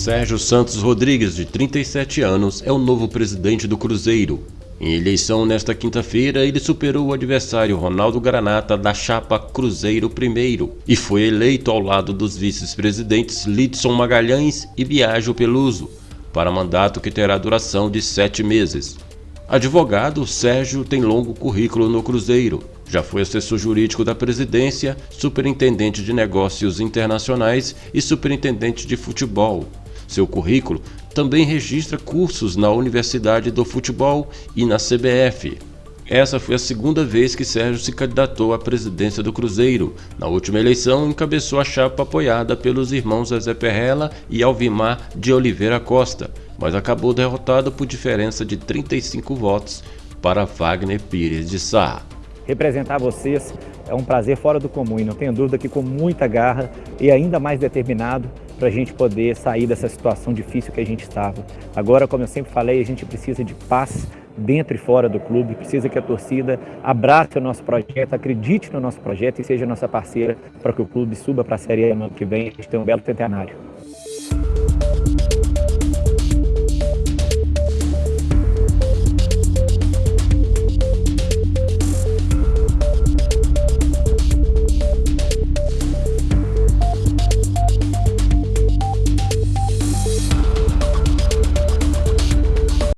Sérgio Santos Rodrigues, de 37 anos, é o novo presidente do Cruzeiro. Em eleição nesta quinta-feira, ele superou o adversário Ronaldo Granata da chapa Cruzeiro I e foi eleito ao lado dos vice-presidentes Lidson Magalhães e Biagio Peluso, para mandato que terá duração de sete meses. Advogado, Sérgio tem longo currículo no Cruzeiro. Já foi assessor jurídico da presidência, superintendente de negócios internacionais e superintendente de futebol. Seu currículo também registra cursos na Universidade do Futebol e na CBF. Essa foi a segunda vez que Sérgio se candidatou à presidência do Cruzeiro. Na última eleição, encabeçou a chapa apoiada pelos irmãos Zé Perrella e Alvimar de Oliveira Costa, mas acabou derrotado por diferença de 35 votos para Wagner Pires de Sá. Representar vocês é um prazer fora do comum e não tenho dúvida que com muita garra e ainda mais determinado para a gente poder sair dessa situação difícil que a gente estava. Agora, como eu sempre falei, a gente precisa de paz dentro e fora do clube, precisa que a torcida abrace o nosso projeto, acredite no nosso projeto e seja nossa parceira para que o clube suba para a Série A no ano que vem a gente tenha um belo centenário.